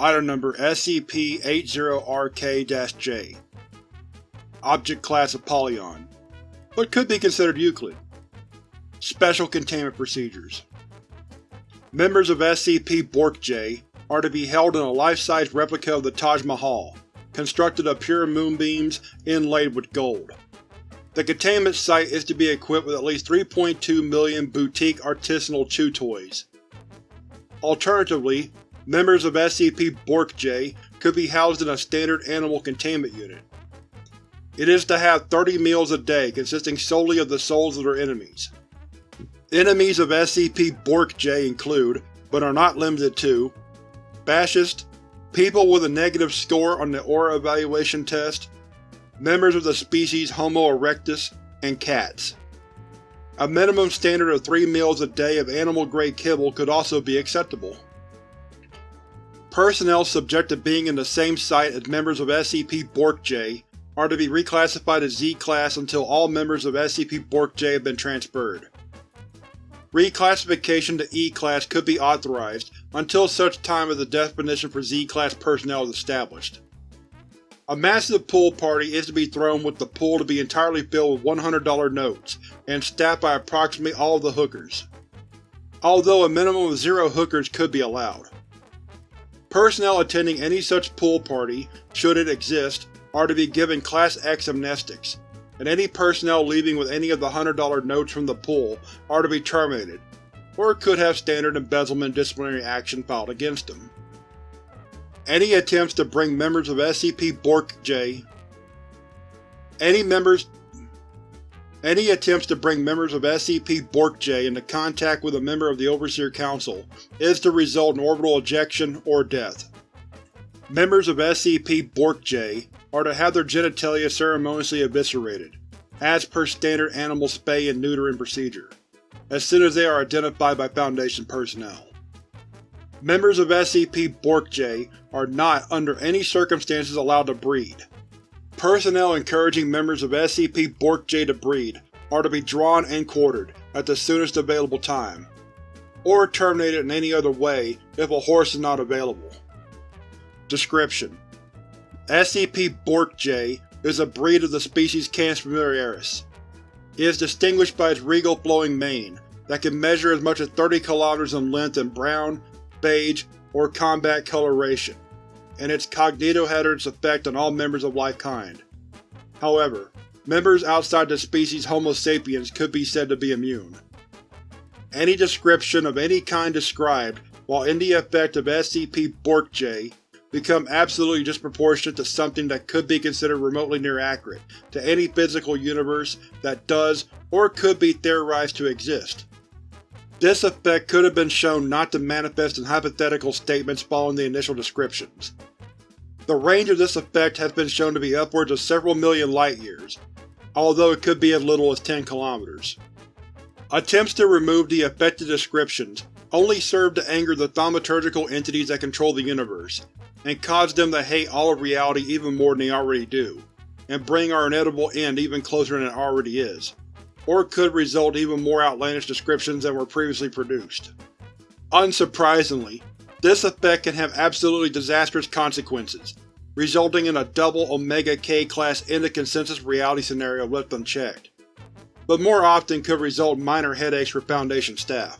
Item number SCP-BORK-J Object Class Apollyon, but could be considered Euclid. Special Containment Procedures Members of SCP-BORK-J are to be held in a life-size replica of the Taj Mahal, constructed of pure moonbeams inlaid with gold. The containment site is to be equipped with at least 3.2 million boutique artisanal chew toys. Alternatively, members of SCP-BORK-J could be housed in a standard animal containment unit. It is to have 30 meals a day consisting solely of the souls of their enemies. Enemies of SCP-BORK-J include, but are not limited to, Fascists, people with a negative score on the Aura Evaluation Test, members of the species Homo erectus, and cats. A minimum standard of three meals a day of animal-grade kibble could also be acceptable. Personnel subject to being in the same site as members of SCP-BORK-J are to be reclassified as Z-Class until all members of SCP-BORK-J have been transferred. Reclassification to E-Class could be authorized until such time as the definition for Z-Class personnel is established. A massive pool party is to be thrown with the pool to be entirely filled with $100 notes, and staffed by approximately all of the hookers. Although a minimum of zero hookers could be allowed. Personnel attending any such pool party, should it exist, are to be given Class X amnestics, and any personnel leaving with any of the $100 notes from the pool are to be terminated, or could have standard embezzlement disciplinary action filed against them. Any attempts to bring members of SCP-BORK-J Any members any attempts to bring members of SCP-BORK-J into contact with a member of the Overseer Council is to result in orbital ejection or death. Members of SCP-BORK-J are to have their genitalia ceremoniously eviscerated, as per standard animal spay and neutering procedure, as soon as they are identified by Foundation personnel. Members of SCP-BORK-J are not, under any circumstances, allowed to breed. Personnel encouraging members of SCP-BORK-J to breed are to be drawn and quartered at the soonest available time, or terminated in any other way if a horse is not available. Description: SCP-BORK-J is a breed of the species Canis familiaris. It is distinguished by its regal flowing mane that can measure as much as 30 km in length in brown, beige, or combat coloration and its cognitohazardous effect on all members of life kind. However, members outside the species Homo sapiens could be said to be immune. Any description of any kind described while in the effect of SCP-BORK-J become absolutely disproportionate to something that could be considered remotely near accurate to any physical universe that does or could be theorized to exist. This effect could have been shown not to manifest in hypothetical statements following the initial descriptions. The range of this effect has been shown to be upwards of several million light-years, although it could be as little as 10 kilometers. Attempts to remove the affected descriptions only serve to anger the thaumaturgical entities that control the universe, and cause them to hate all of reality even more than they already do, and bring our inedible end even closer than it already is, or could result in even more outlandish descriptions than were previously produced. Unsurprisingly, this effect can have absolutely disastrous consequences, resulting in a double Omega K-class end-of-consensus reality scenario left unchecked, but more often could result in minor headaches for Foundation staff.